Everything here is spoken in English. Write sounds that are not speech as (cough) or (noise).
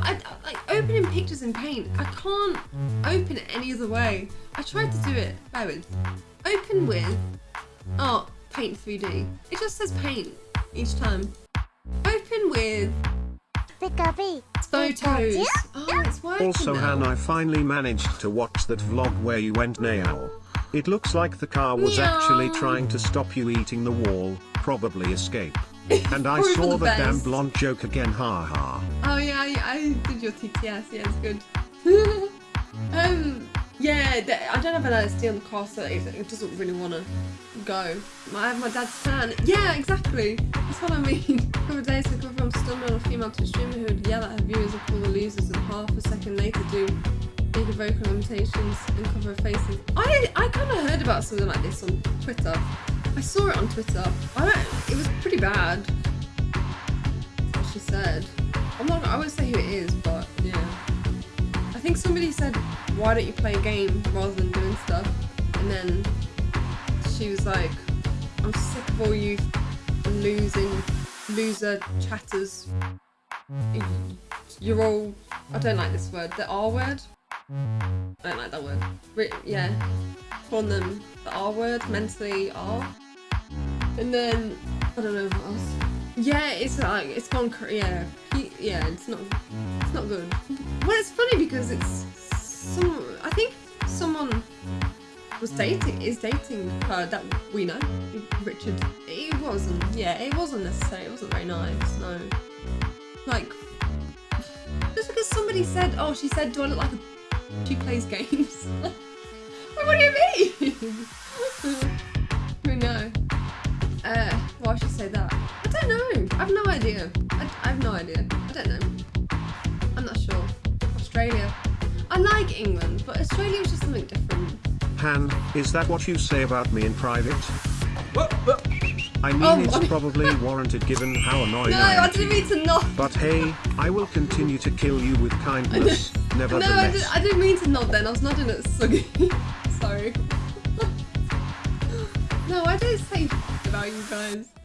but I, like opening pictures in paint, I can't open it any other way. I tried to do it. Bear with. Open with. Oh, paint 3D. It just says paint each time. Open with photos. Oh, it's working Also now. Han I finally managed to watch that vlog where you went now. It looks like the car was actually trying to stop you eating the wall, probably escape. (laughs) And I saw the the damn blonde joke again ha ha. Oh yeah, I, I did your TTS. Yeah, it's good. (laughs) um, yeah, th- I don't have an LSD on the car, so it, it doesn't really want to go. I have my dad's fan. Yeah, exactly. That's what I mean. (laughs) A couple of days ago, from stunned on a female to streamer who would yell at her viewers and call the losers, and half a second later do bigger vocal imitations and cover her faces. I I kind of heard about something like this on Twitter. I saw it on Twitter. I don't, it was pretty bad. What she said. I'm not. I won't say who it is, but yeah. I think somebody said, "Why don't you play a game rather than doing stuff?" And then she was like, "I'm sick of all you losing loser chatters. You're all. I don't like this word. The R word. I don't like that word. Yeah, calling them the R word, mentally R. And then I don't know what else. Yeah, it's like it's gone. Yeah, he, yeah, it's not. It's not good. Well, it's funny because it's some. I think someone was dating is dating her that we know, Richard. It wasn't. Yeah, it wasn't necessary. It wasn't very nice. No. Like, just because somebody said, "Oh, she said, do I look like a she plays games?" (laughs) what do you mean? (laughs) Who know? Why should I say that? I don't know. I have no idea. I, I have no idea. I don't know. I'm not sure. Australia. I like England, but Australia is just something different. Han, is that what you say about me in private? I mean Oh, it's I- (laughs) probably warranted given how annoying No, I am I didn't you. mean to not. But hey, I will continue to kill you with kindness, (laughs) No, I, nevertheless. did, I didn't mean to nod then. I was nodding at Suggy. (laughs) Sorry. no, I don't say about you guys.